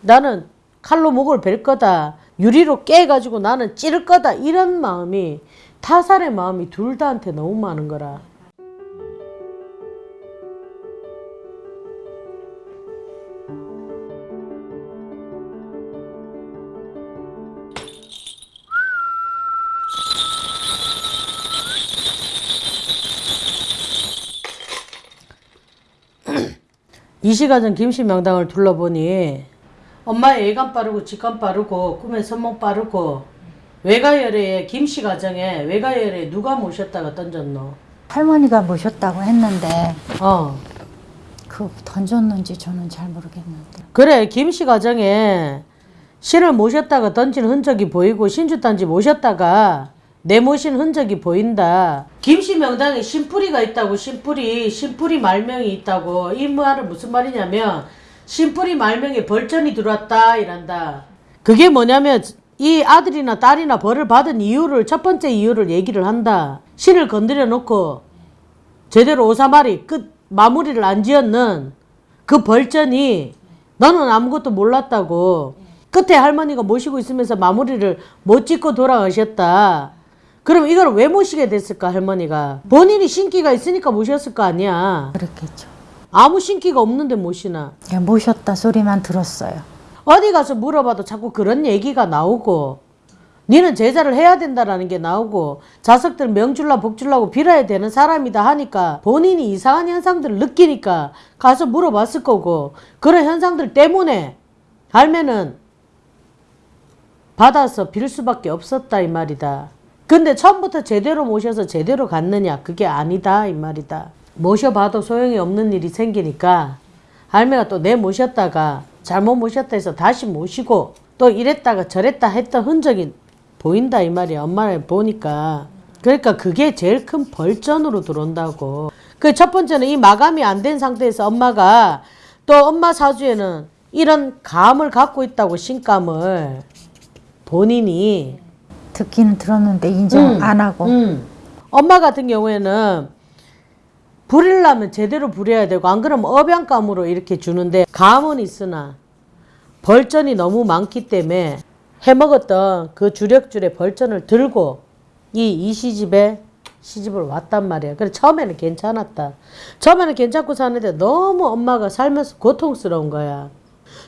나는 칼로 목을 벨 거다. 유리로 깨가지고 나는 찌를 거다. 이런 마음이 타살의 마음이 둘 다한테 너무 많은 거라. 이시가전 김씨 명당을 둘러보니 엄마의 예감 빠르고 직감 빠르고 꿈의 선몽 빠르고 외가열에 김씨 가정에 외가열에 누가 모셨다가 던졌노? 할머니가 모셨다고 했는데 어 그 던졌는지 저는 잘 모르겠는데 그래 김씨 가정에 신을 모셨다가 던진 흔적이 보이고 신주단지 모셨다가 내모신 흔적이 보인다. 김씨 명당에 신뿌리가 있다고 신뿌리 신뿌리 말명이 있다고 이 말은 무슨 말이냐면 신뿌리 말명에 벌전이 들어왔다 이란다. 그게 뭐냐면 이 아들이나 딸이나 벌을 받은 이유를 첫 번째 이유를 얘기를 한다. 신을 건드려 놓고 제대로 오사마리 끝 마무리를 안 지었는 그 벌전이 너는 아무것도 몰랐다고 끝에 할머니가 모시고 있으면서 마무리를 못 짓고 돌아가셨다. 그럼 이걸 왜 모시게 됐을까 할머니가 본인이 신기가 있으니까 모셨을 거 아니야. 그랬겠죠. 아무 신기가 없는데 모시나. 그냥 모셨다 소리만 들었어요. 어디 가서 물어봐도 자꾸 그런 얘기가 나오고 니는 제자를 해야 된다라는 게 나오고 자석들 명줄라 복줄라고 빌어야 되는 사람이다 하니까 본인이 이상한 현상들을 느끼니까 가서 물어봤을 거고 그런 현상들 때문에 알면은 받아서 빌 수밖에 없었다 이 말이다. 근데 처음부터 제대로 모셔서 제대로 갔느냐 그게 아니다 이 말이다. 모셔봐도 소용이 없는 일이 생기니까 할매가 또 내 모셨다가 잘못 모셨다 해서 다시 모시고 또 이랬다가 저랬다 했던 흔적이 보인다 이 말이야 엄마를 보니까. 그러니까 그게 제일 큰 벌전으로 들어온다고. 그 첫 번째는 이 마감이 안 된 상태에서 엄마가 또 엄마 사주에는 이런 감을 갖고 있다고 신감을 본인이 듣기는 들었는데 인정 음, 안 하고. 음. 엄마 같은 경우에는 부리려면 제대로 부려야 되고 안 그러면 업양감으로 이렇게 주는데 감은 있으나 벌전이 너무 많기 때문에 해먹었던 그 주력줄의 벌전을 들고 이 이시집에 시집을 왔단 말이야. 그래 처음에는 괜찮았다. 처음에는 괜찮고 사는데 너무 엄마가 살면서 고통스러운 거야.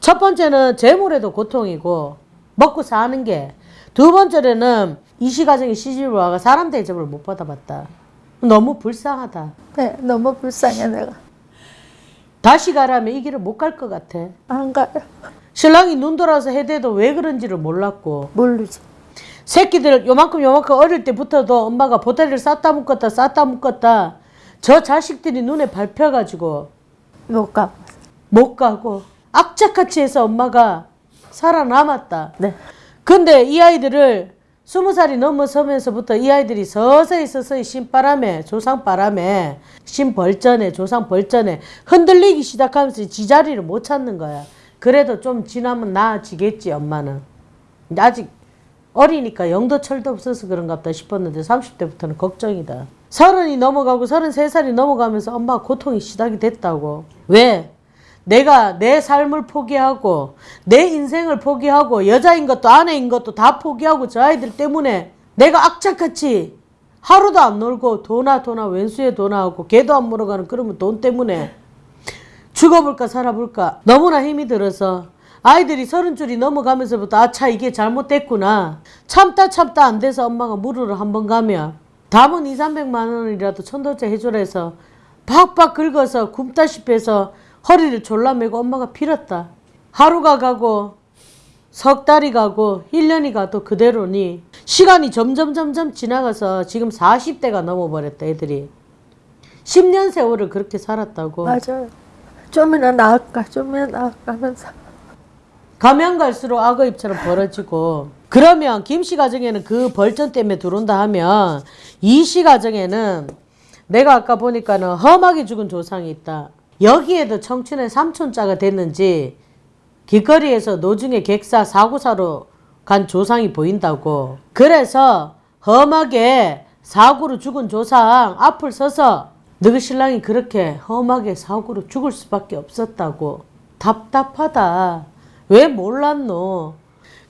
첫 번째는 재물에도 고통이고 먹고 사는 게 두 번째는 이시 가정에 시집을 와가 사람 대접을 못 받아봤다. 너무 불쌍하다. 네, 너무 불쌍해 내가 다시 가라면 이 길을 못 갈 것 같아. 안 가요 신랑이 눈 돌아서 해대도 왜 그런지를 몰랐고 모르지 새끼들 요만큼 요만큼 어릴 때부터도 엄마가 보따리를 쌌다 묶었다 쌌다 묶었다 저 자식들이 눈에 밟혀가지고 못 가. 못 가고 악착같이 해서 엄마가 살아남았다. 네. 근데 이 아이들을 스무 살이 넘어서면서부터 이 아이들이 서서히 서서히 신바람에 조상바람에 신벌전에 조상벌전에 흔들리기 시작하면서 지자리를 못 찾는 거야. 그래도 좀 지나면 나아지겠지 엄마는. 아직 어리니까 영도철도 없어서 그런가 보다 싶었는데 30대부터는 걱정이다. 서른이 넘어가고 서른세 살이 넘어가면서 엄마가 고통이 시작이 됐다고. 왜? 내가 내 삶을 포기하고 내 인생을 포기하고 여자인 것도 아내인 것도 다 포기하고 저 아이들 때문에 내가 악착같이 하루도 안 놀고 도나 도나 왼수에 도나하고 개도 안 물어가는 그러면 돈 때문에 죽어볼까 살아볼까 너무나 힘이 들어서 아이들이 서른 줄이 넘어가면서부터 아차 이게 잘못됐구나. 참다 참다 안 돼서 엄마가 물으러 한 번 가면 담은 2, 300만 원이라도 천도제 해줘라 해서 박박 긁어서 굶다시피 해서 허리를 졸라 매고 엄마가 빌었다. 하루가 가고 석 달이 가고 1년이 가도 그대로니 시간이 점점 점점 지나가서 지금 40대가 넘어버렸다 애들이. 10년 세월을 그렇게 살았다고. 맞아요. 좀이나 나을까 좀이나 나을까 하면서. 가면 갈수록 악어 입처럼 벌어지고 그러면 김씨 가정에는 그 벌전 때문에 들어온다 하면 이 씨 가정에는 내가 아까 보니까는 험하게 죽은 조상이 있다. 여기에도 청춘의 삼촌자가 됐는지 길거리에서 노중의 객사 사고사로 간 조상이 보인다고. 그래서 험하게 사고로 죽은 조상 앞을 서서 너희 신랑이 그렇게 험하게 사고로 죽을 수밖에 없었다고. 답답하다. 왜 몰랐노?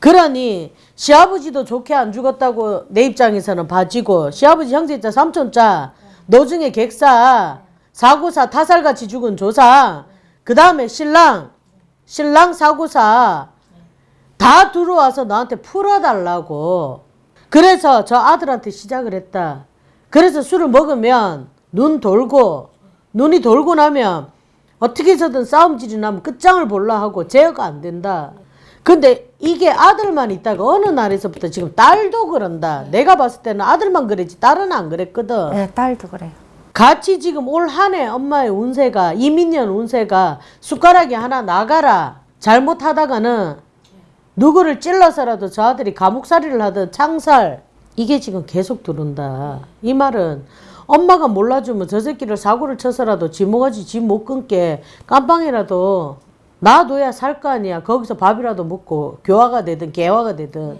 그러니 시아버지도 좋게 안 죽었다고 내 입장에서는 봐지고 시아버지 형제자 삼촌자 노중에 객사 사고사 타살같이 죽은 조상 그 다음에 신랑 신랑 사고사 다 들어와서 나한테 풀어달라고 그래서 저 아들한테 시작을 했다 그래서 술을 먹으면 눈 돌고 눈이 돌고 나면 어떻게 해서든 싸움질이 나면 끝장을 볼라 하고 제어가 안 된다. 근데 이게 아들만 있다가 어느 날에서부터 지금 딸도 그런다. 내가 봤을 때는 아들만 그랬지 딸은 안 그랬거든. 네, 딸도 그래요. 같이 지금 올 한 해 엄마의 운세가 이민년 운세가 숟가락이 하나 나가라. 잘못하다가는 누구를 찔러서라도 저 아들이 감옥살이를 하든 창살. 이게 지금 계속 들어온다. 이 말은 엄마가 몰라주면 저 새끼를 사고를 쳐서라도 지모가지 집못 끊게 깜빵이라도 놔둬야 살 거 아니야. 거기서 밥이라도 먹고 교화가 되든 개화가 되든.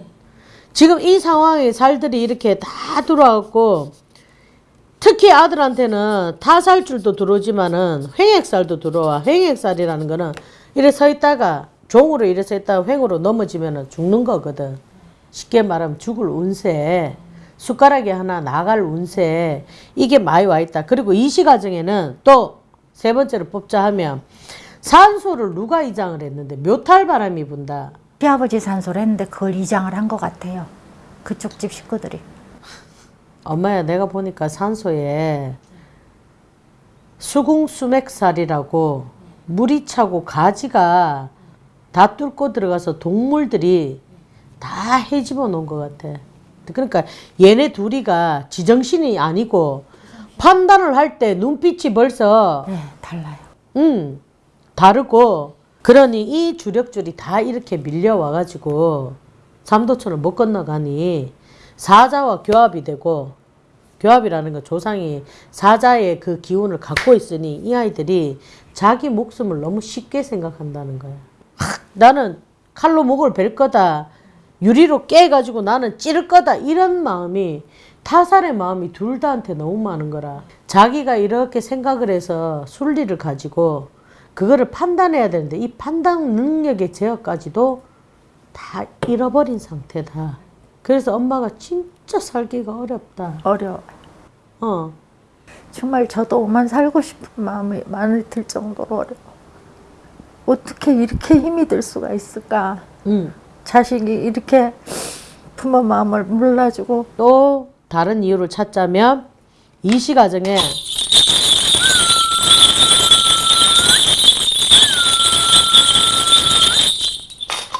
지금 이 상황에 살들이 이렇게 다 들어와갖고 특히 아들한테는 타살줄도 들어오지만은 횡액살도 들어와. 횡액살이라는 거는 이래 서 있다가 종으로 이래 서 있다가 횡으로 넘어지면은 죽는 거거든. 쉽게 말하면 죽을 운세. 숟가락이 하나 나갈 운세. 이게 많이 와 있다. 그리고 이시 과정에는 또 세 번째로 뽑자 하면 산소를 누가 이장을 했는데 묘탈 바람이 분다. 시아버지 산소를 했는데 그걸 이장을 한 것 같아요. 그쪽 집 식구들이. 엄마야 내가 보니까 산소에 수궁수맥살이라고 물이 차고 가지가 다 뚫고 들어가서 동물들이 다 헤집어 놓은 것 같아. 그러니까 얘네 둘이가 지정신이 아니고 판단을 할 때 눈빛이 벌써 네, 달라요. 음, 다르고 그러니 이 주력줄이 다 이렇게 밀려와 가지고 삼도천을 못 건너가니 사자와 교합이 되고 교합이라는 건 조상이 사자의 그 기운을 갖고 있으니 이 아이들이 자기 목숨을 너무 쉽게 생각한다는 거야. 하, 나는 칼로 목을 벨 거다. 유리로 깨가지고 나는 찌를 거다. 이런 마음이 타살의 마음이 둘 다한테 너무 많은 거라. 자기가 이렇게 생각을 해서 순리를 가지고 그거를 판단해야 되는데 이 판단 능력의 제어까지도 다 잃어버린 상태다. 그래서 엄마가 진짜 살기가 어렵다. 어려워. 어. 정말 저도 오만 살고 싶은 마음이 많이 들 정도로 어려워. 어떻게 이렇게 힘이 들 수가 있을까? 응. 자식이 이렇게 부모 마음을 몰라주고 또 다른 이유를 찾자면 이시 과정에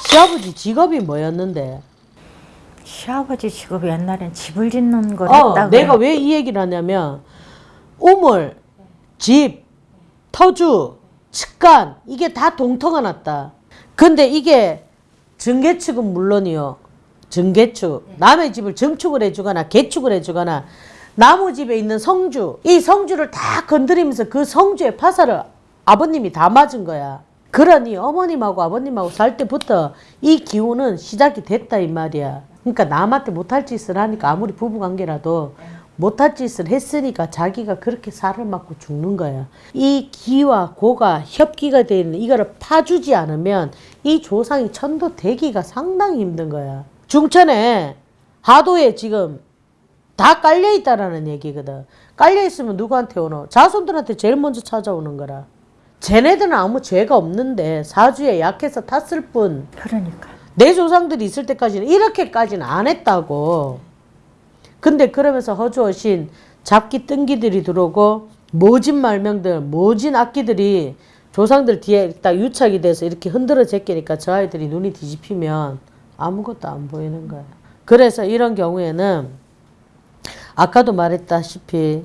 시아버지 직업이 뭐였는데? 시아버지 직업이 옛날엔 집을 짓는 걸 어, 했다고 내가 왜 이 얘기를 하냐면 우물, 집, 터주, 측간 이게 다 동터가 났다. 근데 이게 증개축은 물론이요. 증개축 남의 집을 증축을 해주거나 개축을 해주거나 나무 집에 있는 성주 이 성주를 다 건드리면서 그 성주의 파사를 아버님이 다 맞은 거야. 그러니 어머님하고 아버님하고 살 때부터 이 기운은 시작이 됐다 이 말이야. 그러니까 남한테 못할 짓을 하니까 아무리 부부관계라도 못할 짓을 했으니까 자기가 그렇게 살을 맞고 죽는 거야. 이 기와 고가 협기가 되어 있는 이거를 파주지 않으면 이 조상이 천도 되기가 상당히 힘든 거야. 중천에 하도에 지금 다 깔려 있다라는 얘기거든. 깔려 있으면 누구한테 오노? 자손들한테 제일 먼저 찾아오는 거라. 쟤네들은 아무 죄가 없는데 사주에 약해서 탔을 뿐. 그러니까 내 조상들이 있을 때까지는 이렇게까지는 안 했다고. 근데 그러면서 허주어신 잡기 뜬기들이 들어오고 모진 말명들, 모진 악기들이 조상들 뒤에 딱 유착이 돼서 이렇게 흔들어 제끼니까 저 아이들이 눈이 뒤집히면 아무것도 안 보이는 거야. 그래서 이런 경우에는 아까도 말했다시피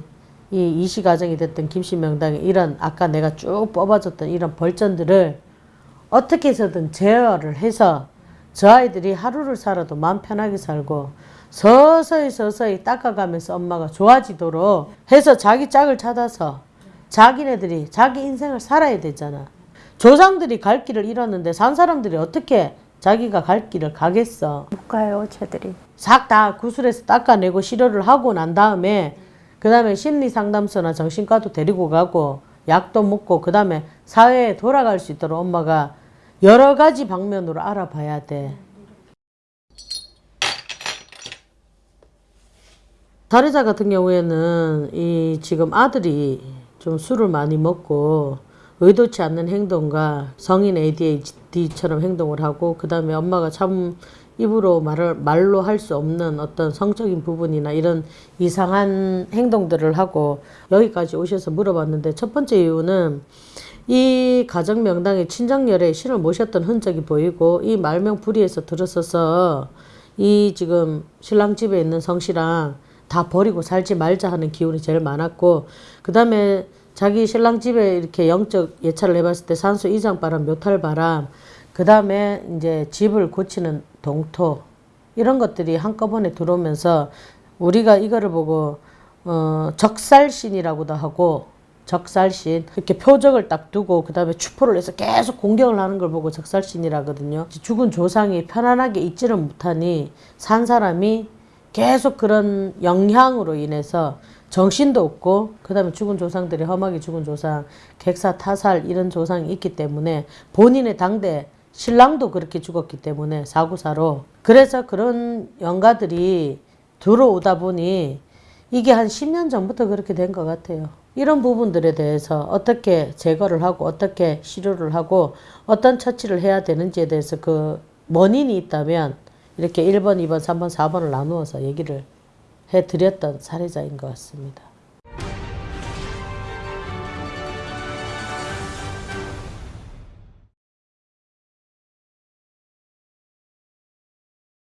이 이시 가정이 됐던 김씨 명당의 이런 아까 내가 쭉 뽑아줬던 이런 벌전들을 어떻게 해서든 제어를 해서 저 아이들이 하루를 살아도 마음 편하게 살고 서서히 서서히 닦아가면서 엄마가 좋아지도록 해서 자기 짝을 찾아서 자기네들이 자기 인생을 살아야 되잖아. 조상들이 갈 길을 잃었는데 산 사람들이 어떻게 자기가 갈 길을 가겠어. 못 가요 쟤들이 싹 다 구슬에서 닦아내고 치료를 하고 난 다음에 그 다음에 심리상담소나 정신과도 데리고 가고 약도 먹고 그 다음에 사회에 돌아갈 수 있도록 엄마가 여러 가지 방면으로 알아봐야 돼. 살해자 같은 경우에는 이 지금 아들이 좀 술을 많이 먹고 의도치 않는 행동과 성인 ADHD처럼 행동을 하고 그 다음에 엄마가 참 입으로 말을 말로 할 수 없는 어떤 성적인 부분이나 이런 이상한 행동들을 하고 여기까지 오셔서 물어봤는데 첫 번째 이유는 이 가정 명당에 친정열에 신을 모셨던 흔적이 보이고 이 말명 불의에서 들었어서 이 지금 신랑 집에 있는 성씨랑 다 버리고 살지 말자 하는 기운이 제일 많았고 그 다음에 자기 신랑 집에 이렇게 영적 예찰을 해봤을 때 산수 이장 바람 묘탈 바람 그 다음에 이제 집을 고치는 동토 이런 것들이 한꺼번에 들어오면서 우리가 이거를 보고 어, 적살신이라고도 하고 적살신 이렇게 표적을 딱 두고 그 다음에 추포를 해서 계속 공격을 하는 걸 보고 적살신이라거든요. 죽은 조상이 편안하게 있지를 못하니 산 사람이 계속 그런 영향으로 인해서 정신도 없고 그 다음에 죽은 조상들이 험하게 죽은 조상 객사 타살 이런 조상이 있기 때문에 본인의 당대 신랑도 그렇게 죽었기 때문에 사구사로 그래서 그런 영가들이 들어오다 보니 이게 한 10년 전부터 그렇게 된 것 같아요. 이런 부분들에 대해서 어떻게 제거를 하고 어떻게 치료를 하고 어떤 처치를 해야 되는지에 대해서 그 원인이 있다면 이렇게 1번, 2번, 3번, 4번을 나누어서 얘기를 해드렸던 사례자인 것 같습니다.